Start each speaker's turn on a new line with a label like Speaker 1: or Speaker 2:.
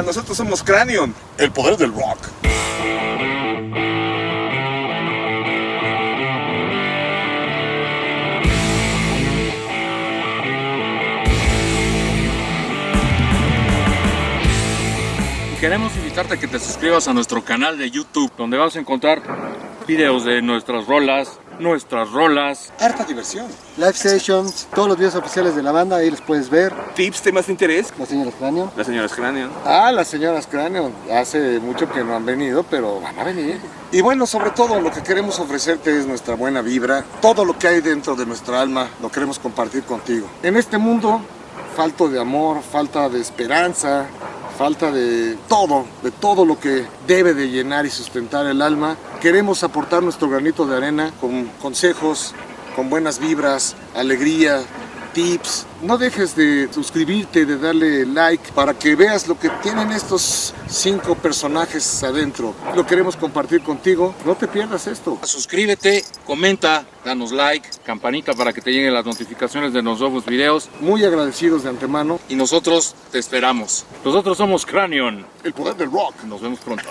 Speaker 1: Nosotros somos Cranion.
Speaker 2: El poder del rock.
Speaker 3: Queremos invitarte a que te suscribas a nuestro canal de YouTube, donde vas a encontrar videos de nuestras rolas, nuestras rolas,
Speaker 1: Harta diversión.
Speaker 4: Live sessions, todos los videos oficiales de la banda, ahí los puedes ver.
Speaker 1: Tips, temas de interés.
Speaker 4: La señora Cráneo.
Speaker 1: Las señoras Cranion.
Speaker 5: Ah, las señoras Cráneo. Hace mucho que no han venido, pero van a venir. Y bueno, sobre todo lo que queremos ofrecerte es nuestra buena vibra. Todo lo que hay dentro de nuestra alma lo queremos compartir contigo. En este mundo, falto de amor, falta de esperanza, falta de todo, de todo lo que debe de llenar y sustentar el alma. Queremos aportar nuestro granito de arena con consejos, con buenas vibras, alegría, tips. No dejes de suscribirte, de darle like para que veas lo que tienen estos cinco personajes adentro. Lo queremos compartir contigo. No te pierdas esto.
Speaker 3: suscríbete, comenta, danos like, campanita para que te lleguen las notificaciones de los nuevos videos
Speaker 5: Muy agradecidos de antemano.
Speaker 3: y nosotros te esperamos. Nosotros somos Cranion.
Speaker 2: El poder del rock.
Speaker 3: Nos vemos pronto.